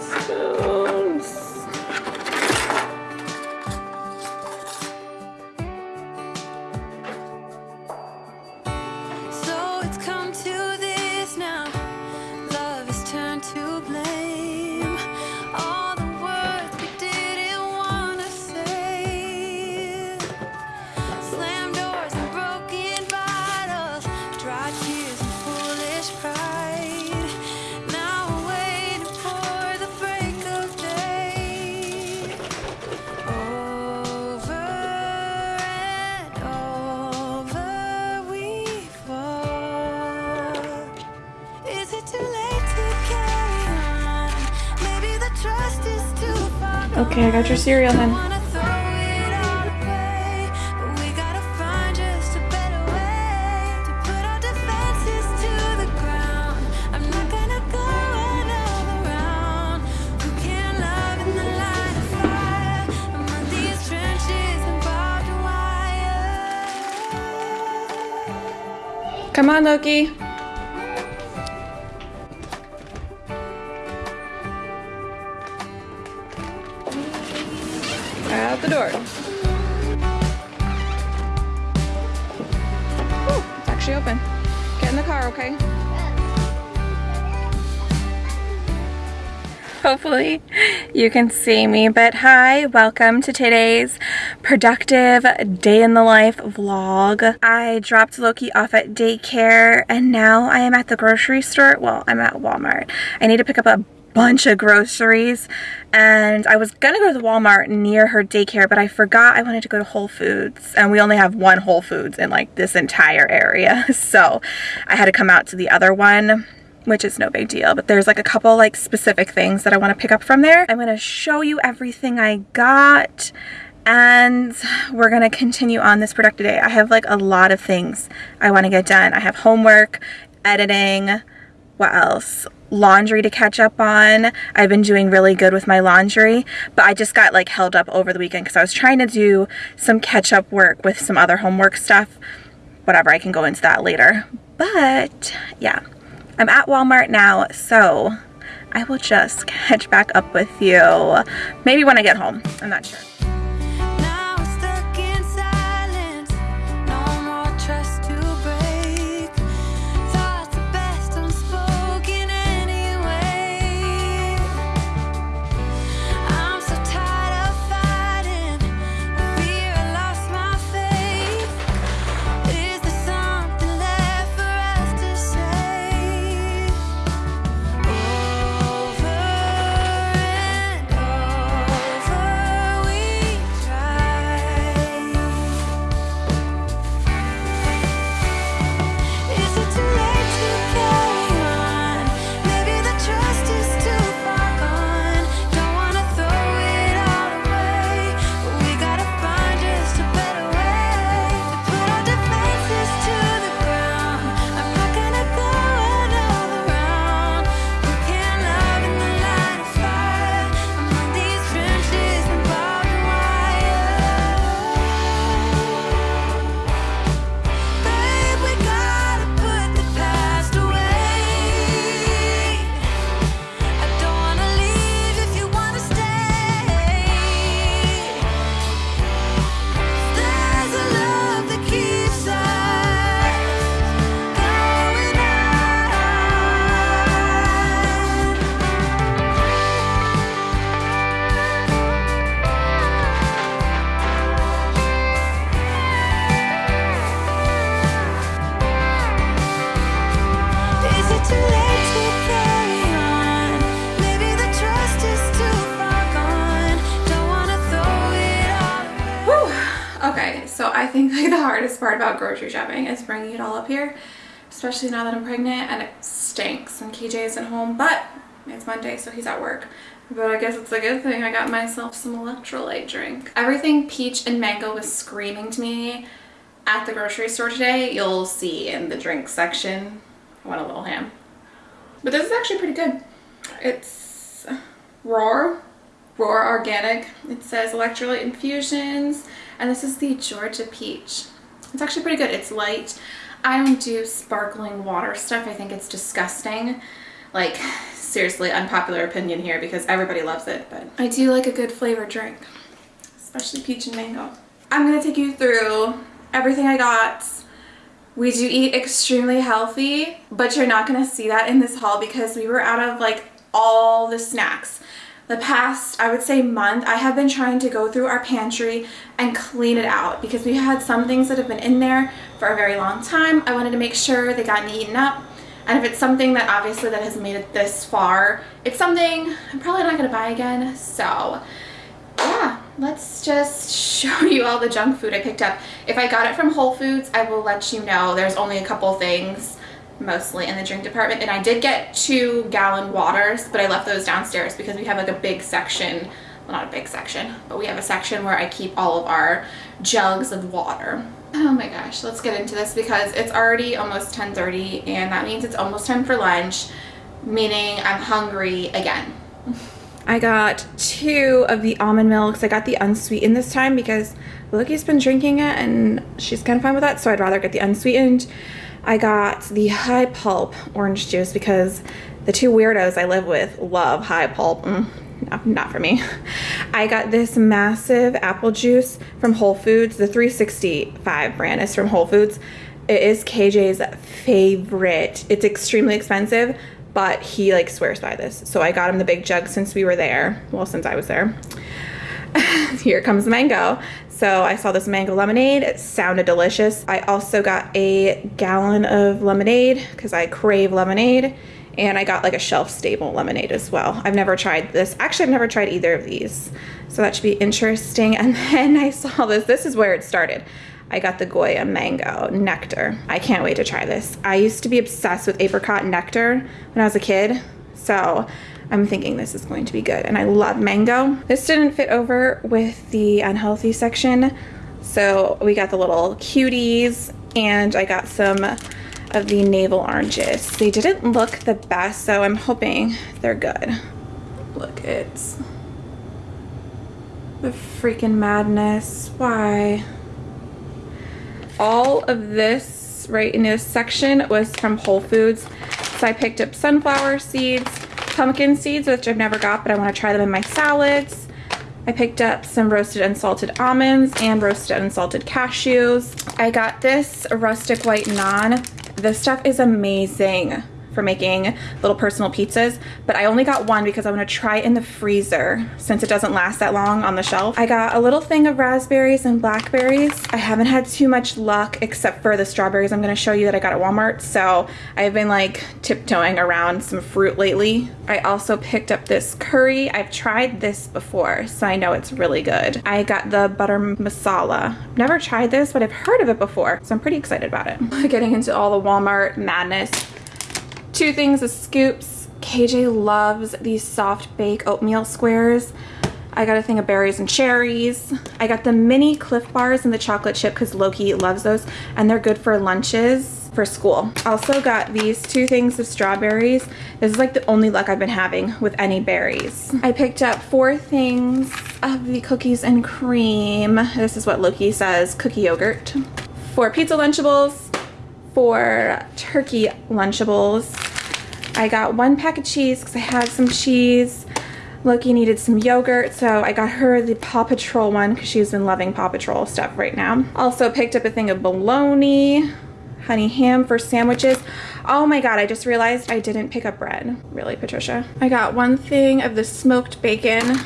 spoons. Among I got your cereal then. Come on, Loki. You can see me, but hi, welcome to today's productive day in the life vlog. I dropped Loki off at daycare and now I am at the grocery store. Well, I'm at Walmart. I need to pick up a bunch of groceries and I was gonna go to the Walmart near her daycare but I forgot I wanted to go to Whole Foods and we only have one Whole Foods in like this entire area so I had to come out to the other one which is no big deal but there's like a couple like specific things that I want to pick up from there. I'm gonna show you everything I got and we're gonna continue on this productive day. I have like a lot of things I want to get done. I have homework editing what else? Laundry to catch up on. I've been doing really good with my laundry but i just got like held up over the weekend because i was trying to do some catch up work with some other homework stuff. Whatever i can go into that later. But yeah i'm at walmart now so i will just catch back up with you maybe when i get home. I'm not sure about grocery shopping is bringing it all up here, especially now that I'm pregnant and it stinks and KJ isn't home, but it's Monday so he's at work. But I guess it's a good thing I got myself some electrolyte drink. Everything peach and mango was screaming to me at the grocery store today. You'll see in the drink section. I want a little ham. But this is actually pretty good. It's Roar, Roar Organic. It says electrolyte infusions, and this is the Georgia Peach. It's actually pretty good. It's light. I don't do sparkling water stuff. I think it's disgusting. Like, seriously, unpopular opinion here because everybody loves it, but I do like a good flavored drink, especially peach and mango. I'm gonna take you through everything I got. We do eat extremely healthy, but you're not gonna see that in this haul because we were out of like all the snacks. The past, I would say month, I have been trying to go through our pantry and clean it out because we had some things that have been in there for a very long time. I wanted to make sure they got eaten up. And if it's something that obviously that has made it this far, it's something I'm probably not gonna buy again. So yeah, let's just show you all the junk food I picked up. If I got it from Whole Foods, I will let you know. There's only a couple things mostly in the drink department and I did get two gallon waters but I left those downstairs because we have like a big section well not a big section but we have a section where I keep all of our jugs of water oh my gosh let's get into this because it's already almost 10:30 and that means it's almost time for lunch meaning I'm hungry again I got two of the almond milks. I got the unsweetened this time because Loki's been drinking it and she's kind of fine with that, so I'd rather get the unsweetened. I got the high pulp orange juice because the two weirdos I live with love high pulp. Mm, no, not for me. I got this massive apple juice from Whole Foods. The 365 brand is from Whole Foods. It is KJ's favorite. It's extremely expensive, but he like swears by this. So I got him the big jug since we were there. Well, since I was there. Here comes mango. So I saw this mango lemonade. It sounded delicious. I also got a gallon of lemonade because I crave lemonade. And I got like a shelf stable lemonade as well. I've never tried this. Actually, I've never tried either of these. So that should be interesting. And then I saw this. This is where it started. I got the Goya mango nectar. I can't wait to try this. I used to be obsessed with apricot nectar when I was a kid. So I'm thinking this is going to be good. And I love mango. This didn't fit over with the unhealthy section. So we got the little cuties and I got some of the navel oranges. They didn't look the best, so I'm hoping they're good. Look, it's the freaking madness. Why? All of this right in this section was from Whole Foods. So I picked up sunflower seeds, pumpkin seeds, which I've never got, but I want to try them in my salads. I picked up some roasted unsalted almonds and roasted unsalted cashews. I got this rustic white naan. This stuff is amazing for making little personal pizzas, but I only got one because I want to try it in the freezer since it doesn't last that long on the shelf. I got a little thing of raspberries and blackberries. I haven't had too much luck except for the strawberries I'm going to show you that I got at Walmart, so I've been like tiptoeing around some fruit lately. I also picked up this curry. I've tried this before, so I know it's really good. I got the butter masala. Never tried this, but I've heard of it before, so I'm pretty excited about it. Getting into all the Walmart madness two things of scoops. KJ loves these soft bake oatmeal squares. I got a thing of berries and cherries. I got the mini Clif Bars and the chocolate chip because Loki loves those and they're good for lunches for school. Also got these two things of strawberries. This is like the only luck I've been having with any berries. I picked up four things of the cookies and cream. This is what Loki says, cookie yogurt. Four pizza Lunchables, four turkey Lunchables, I got one pack of cheese because I had some cheese. Loki needed some yogurt, so I got her the Paw Patrol one because she's been loving Paw Patrol stuff right now. Also picked up a thing of bologna, honey ham for sandwiches. Oh my god, I just realized I didn't pick up bread. Really, Patricia? I got one thing of the smoked bacon.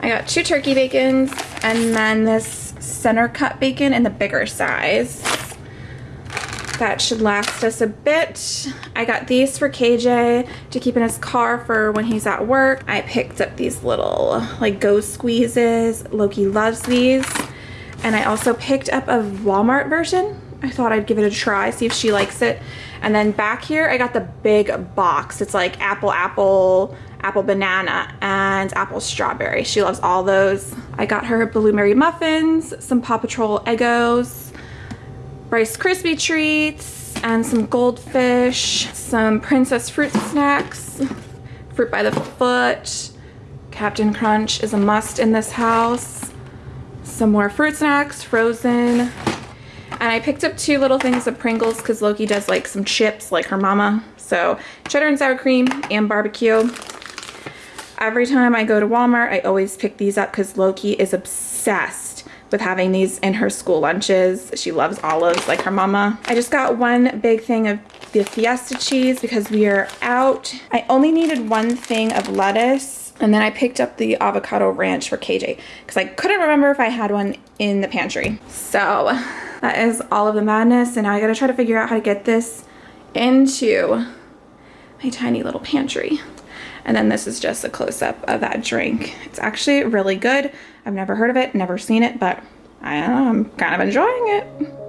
I got two turkey bacons and then this center cut bacon in the bigger size. That should last us a bit. I got these for KJ to keep in his car for when he's at work. I picked up these little like go squeezes. Loki loves these. And I also picked up a Walmart version. I thought I'd give it a try, see if she likes it. And then back here, I got the big box. It's like apple, apple, apple banana, and apple strawberry. She loves all those. I got her blueberry muffins, some Paw Patrol Eggos, Rice Krispie treats, and some goldfish, some princess fruit snacks, fruit by the foot. Captain Crunch is a must in this house. Some more fruit snacks, frozen. And I picked up two little things of Pringles because Loki does like some chips like her mama. So cheddar and sour cream and barbecue. Every time I go to Walmart, I always pick these up because Loki is obsessed with having these in her school lunches. She loves olives like her mama. I just got one big thing of the Fiesta cheese because we are out. I only needed one thing of lettuce and then I picked up the avocado ranch for KJ because I couldn't remember if I had one in the pantry. So that is all of the madness and now I gotta try to figure out how to get this into my tiny little pantry. And then this is just a close-up of that drink. It's actually really good. I've never heard of it, never seen it, but I am kind of enjoying it.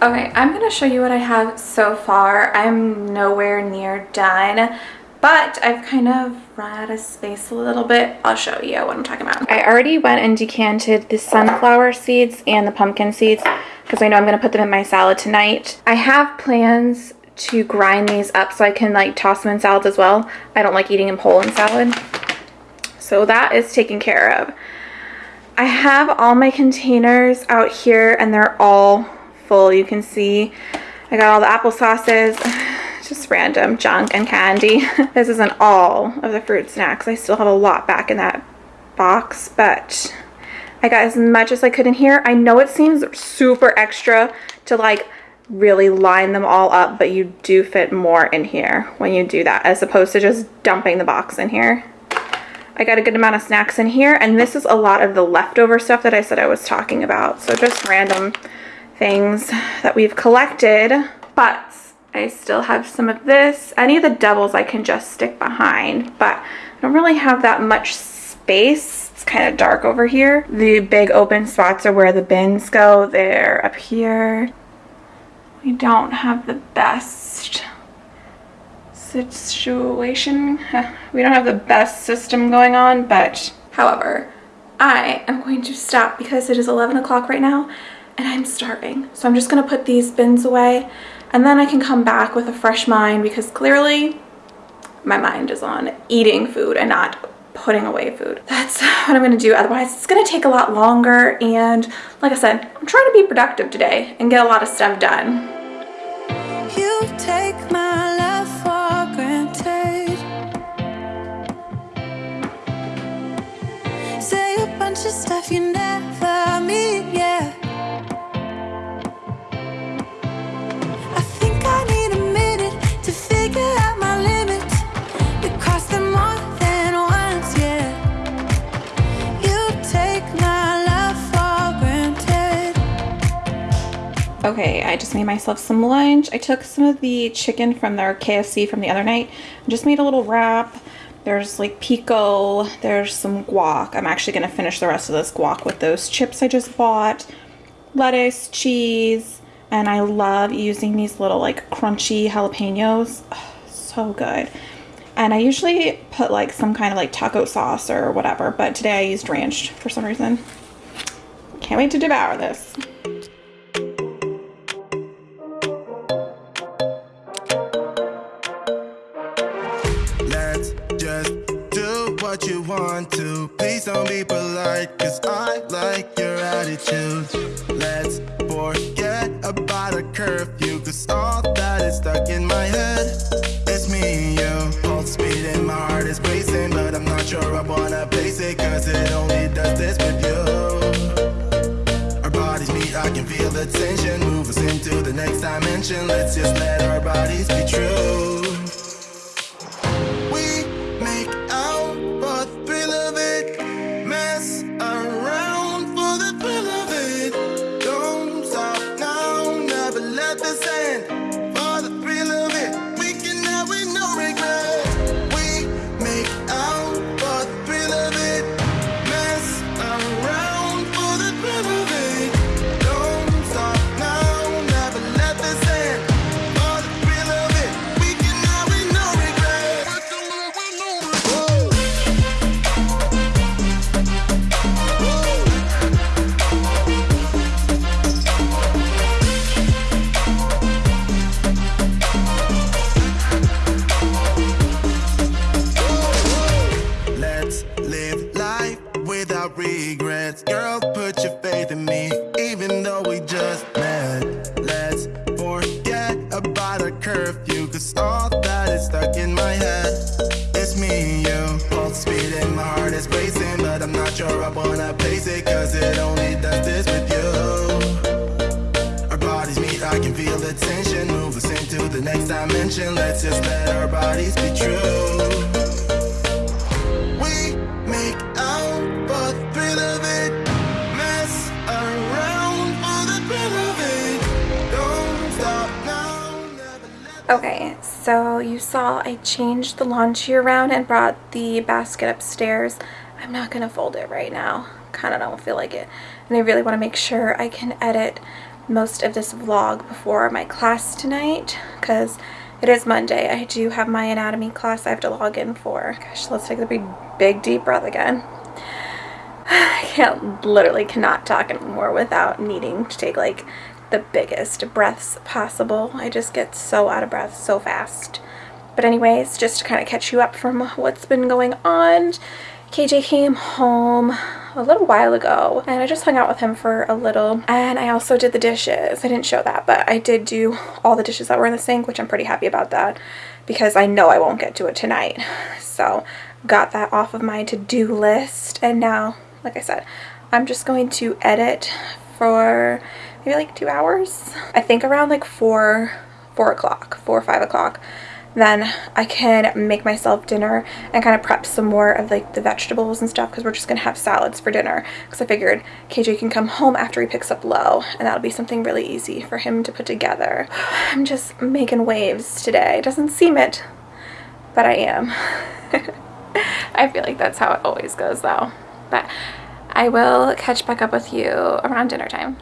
Okay, I'm gonna show you what I have so far. I'm nowhere near done, but I've kind of run out of space a little bit. I'll show you what I'm talking about. I already went and decanted the sunflower seeds and the pumpkin seeds because I know I'm gonna put them in my salad tonight. I have plans to grind these up so I can like toss them in salads as well. I don't like eating them whole in salad. So that is taken care of. I have all my containers out here and they're all full. You can see I got all the apple sauces, just random junk and candy. this isn't all of the fruit snacks. I still have a lot back in that box, but I got as much as I could in here. I know it seems super extra to like really line them all up, but you do fit more in here when you do that as opposed to just dumping the box in here. I got a good amount of snacks in here and this is a lot of the leftover stuff that I said I was talking about. So just random things that we've collected, but I still have some of this. Any of the doubles I can just stick behind, but I don't really have that much space. It's kind of dark over here. The big open spots are where the bins go. They're up here. We don't have the best situation. We don't have the best system going on, but however, I am going to stop because it is 11 o'clock right now and I'm starving. So I'm just gonna put these bins away and then I can come back with a fresh mind because clearly my mind is on eating food and not putting away food. That's what I'm gonna do. Otherwise, it's gonna take a lot longer. And like I said, I'm trying to be productive today and get a lot of stuff done. You take my for granted. Say a bunch of stuff you never mean, yeah. Okay, I just made myself some lunch. I took some of the chicken from their KFC from the other night just made a little wrap. There's like pico, there's some guac. I'm actually gonna finish the rest of this guac with those chips I just bought. Lettuce, cheese, and I love using these little like crunchy jalapenos. Ugh, so good. And I usually put like some kind of like taco sauce or whatever, but today I used ranch for some reason. Can't wait to devour this. what you want to. Please don't be polite Cause I like your attitude. Let's forget about a curfew Cause all that is stuck in my head It's me and you. Pulse speed and my heart is racing But I'm not sure I wanna place it Cause it only does this with you. Our bodies meet, I can feel the tension. Move us into the next dimension. Let's just let our bodies be true. Okay, so you saw I changed the laundry around and brought the basket upstairs. I'm not gonna fold it right now. Kind of don't feel like it. And I really want to make sure I can edit most of this vlog before my class tonight because it is Monday. I do have my anatomy class I have to log in for. Gosh, let's take a big, big deep breath again. I can't literally cannot talk anymore without needing to take like the biggest breaths possible. I just get so out of breath so fast. But anyways, just to kind of catch you up from what's been going on, KJ came home a little while ago and I just hung out with him for a little and I also did the dishes. I didn't show that, but I did do all the dishes that were in the sink, which I'm pretty happy about that because I know I won't get to it tonight. So got that off of my to-do list and now, like I said, I'm just going to edit for maybe like two hours. I think around like four, four o'clock, four or five o'clock then I can make myself dinner and kind of prep some more of like the vegetables and stuff because we're just gonna have salads for dinner because I figured KJ can come home after he picks up Low and that'll be something really easy for him to put together. I'm just making waves today. It Doesn't seem it, but I am. I feel like that's how it always goes though. But I will catch back up with you around dinner time.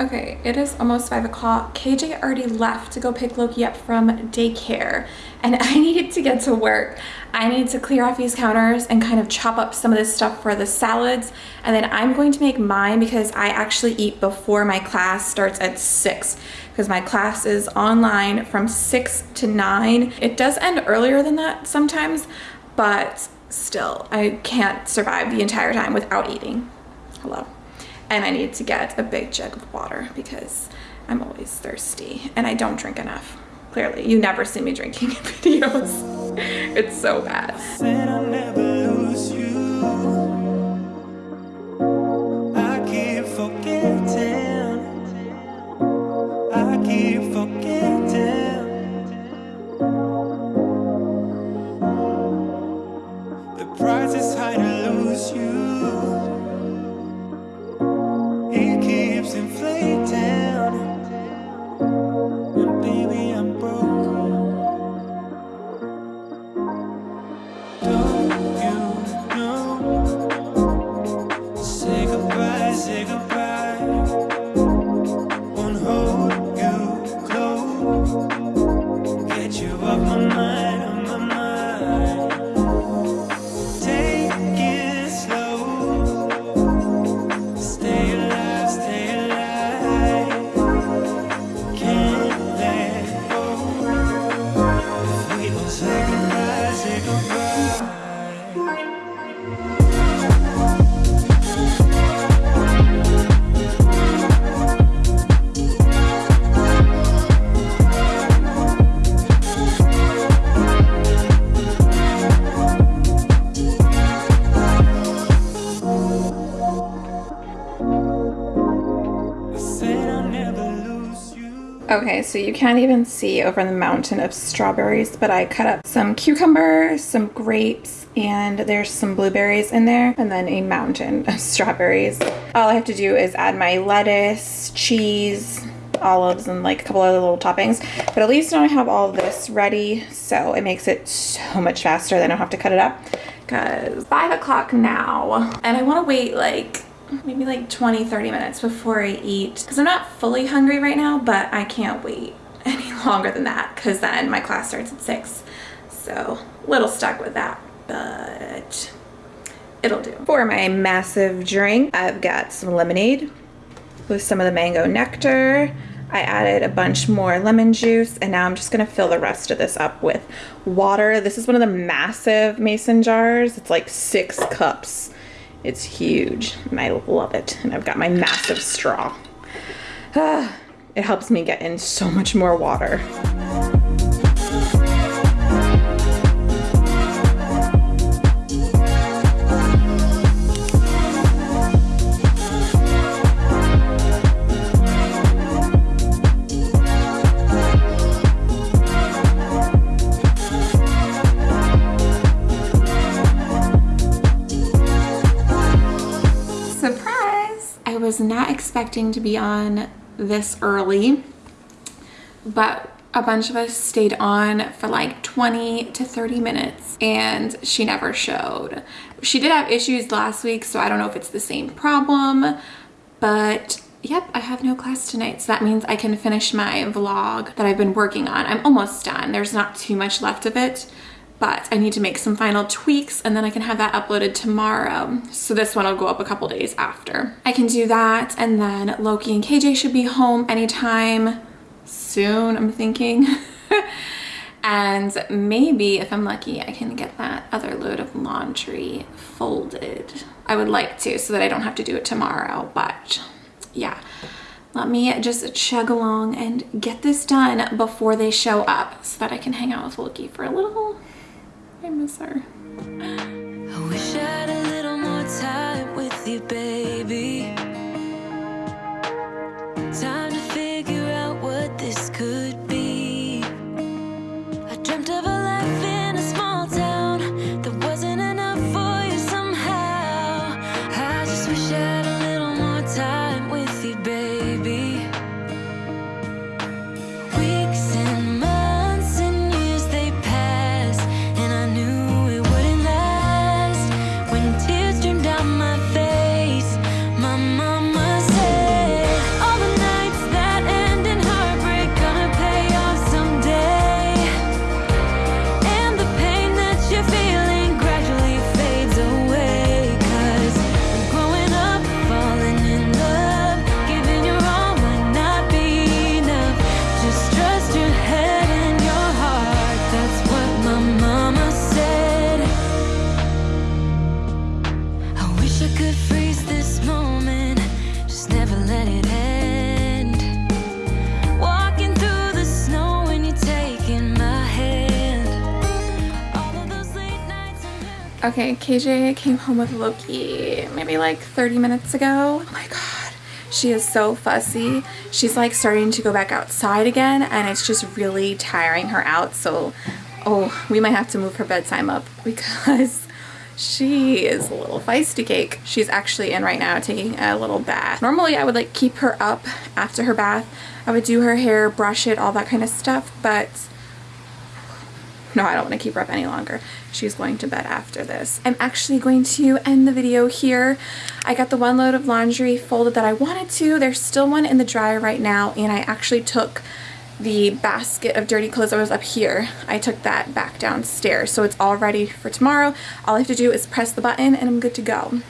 Okay, it is almost five o'clock. KJ already left to go pick Loki up from daycare, and I needed to get to work. I need to clear off these counters and kind of chop up some of this stuff for the salads, and then I'm going to make mine because I actually eat before my class starts at six because my class is online from six to nine. It does end earlier than that sometimes, but still, I can't survive the entire time without eating. Hello and I need to get a big jug of water because I'm always thirsty and I don't drink enough. Clearly, you never see me drinking in videos. It's so bad. So you can't even see over the mountain of strawberries, but I cut up some cucumber, some grapes, and there's some blueberries in there, and then a mountain of strawberries. All I have to do is add my lettuce, cheese, olives, and like a couple other little toppings. But at least now I have all this ready, so it makes it so much faster. Then I don't have to cut it up. Cause five o'clock now, and I want to wait like maybe like 20 30 minutes before I eat because I'm not fully hungry right now but I can't wait any longer than that because then my class starts at 6 so a little stuck with that but it'll do. For my massive drink I've got some lemonade with some of the mango nectar I added a bunch more lemon juice and now I'm just gonna fill the rest of this up with water. This is one of the massive mason jars. It's like six cups it's huge and I love it. And I've got my massive straw. Ah, it helps me get in so much more water. Expecting to be on this early, but a bunch of us stayed on for like 20 to 30 minutes and she never showed. She did have issues last week, so I don't know if it's the same problem, but yep, I have no class tonight. So that means I can finish my vlog that I've been working on. I'm almost done. There's not too much left of it, but I need to make some final tweaks and then I can have that uploaded tomorrow. So this one will go up a couple days after. I can do that and then Loki and KJ should be home anytime soon, I'm thinking. and maybe if I'm lucky, I can get that other load of laundry folded. I would like to so that I don't have to do it tomorrow, but yeah. Let me just chug along and get this done before they show up so that I can hang out with Loki for a little. I miss her. I wish I had a little more time with you, baby. Okay, KJ came home with Loki maybe like 30 minutes ago. Oh my god, she is so fussy. She's like starting to go back outside again and it's just really tiring her out. So, oh, we might have to move her bedtime up because she is a little feisty cake. She's actually in right now taking a little bath. Normally I would like keep her up after her bath. I would do her hair, brush it, all that kind of stuff, but no, I don't want to keep her up any longer. She's going to bed after this. I'm actually going to end the video here. I got the one load of laundry folded that I wanted to. There's still one in the dryer right now, and I actually took the basket of dirty clothes that was up here. I took that back downstairs, so it's all ready for tomorrow. All I have to do is press the button, and I'm good to go.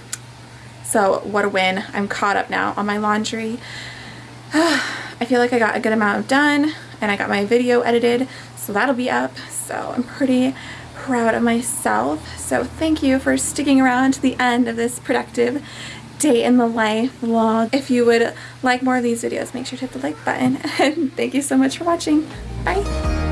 So what a win. I'm caught up now on my laundry. I feel like I got a good amount done and I got my video edited so that'll be up so I'm pretty proud of myself. So thank you for sticking around to the end of this productive day in the life vlog. If you would like more of these videos make sure to hit the like button. And thank you so much for watching. Bye